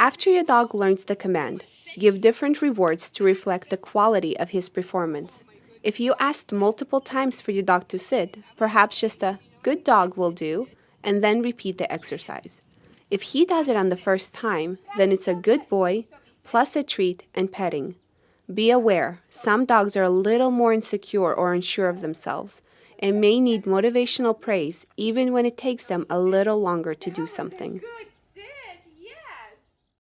After your dog learns the command, give different rewards to reflect the quality of his performance. If you asked multiple times for your dog to sit, perhaps just a good dog will do, and then repeat the exercise. If he does it on the first time, then it's a good boy, plus a treat and petting. Be aware, some dogs are a little more insecure or unsure of themselves and may need motivational praise even when it takes them a little longer to do something.